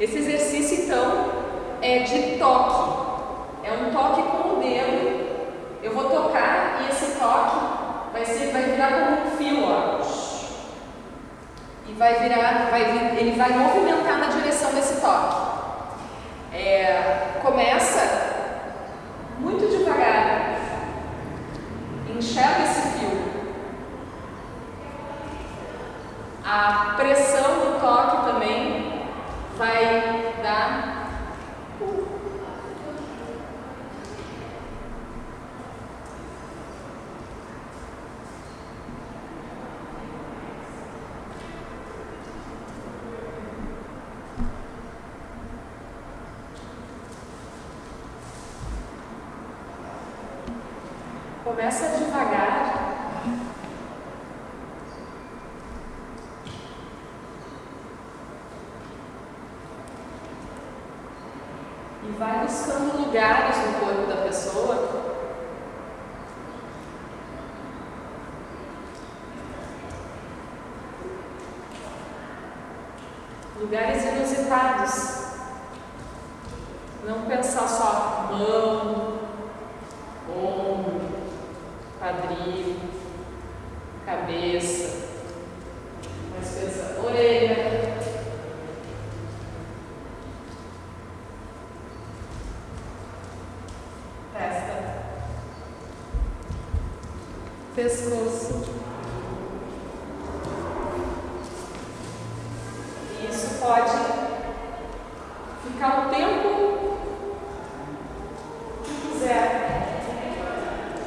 Esse exercício, então, é de toque. É um toque com o dedo. Eu vou tocar e esse toque vai, ser, vai virar como um fio, ó. E vai virar, vai, ele vai movimentar na direção desse toque. É, começa muito devagar. Enxerga esse fio. A pressão vai dar Começa devagar. E vai buscando lugares no corpo da pessoa lugares inusitados. Não pensar só mão, ombro, quadril, cabeça, pescoço. Isso pode ficar o tempo que quiser,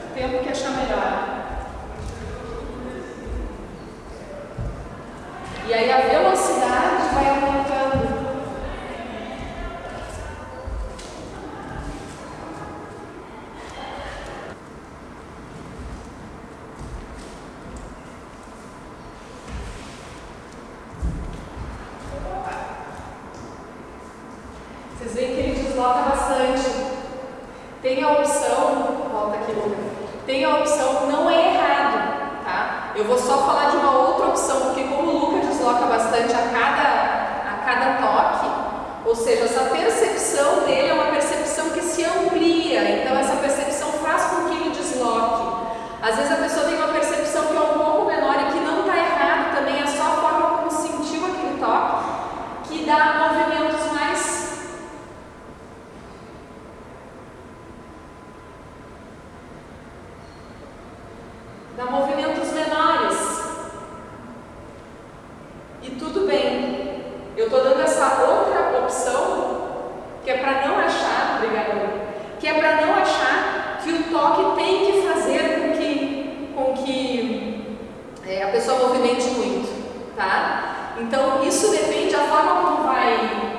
o tempo que achar melhor. E aí a velocidade vai aumentando. Desloca bastante. Tem a opção, volta aqui, Luca. Tem a opção, não é errado, tá? Eu vou só falar de uma outra opção, porque como o Luca desloca bastante a cada, a cada toque, ou seja, essa percepção dele é uma percepção que se amplia, então essa percepção faz com que ele desloque. Às vezes a pessoa tem uma percepção que é um pouco menor e que não está errado também, é só a forma como sentiu aquele toque, que dá movimentos mais dá movimentos menores. E tudo bem. Eu estou dando essa outra opção, que é para não achar, obrigada, que é para não achar que o toque tem que fazer com que, com que é, a pessoa movimente muito, tá? Então, isso depende da forma como vai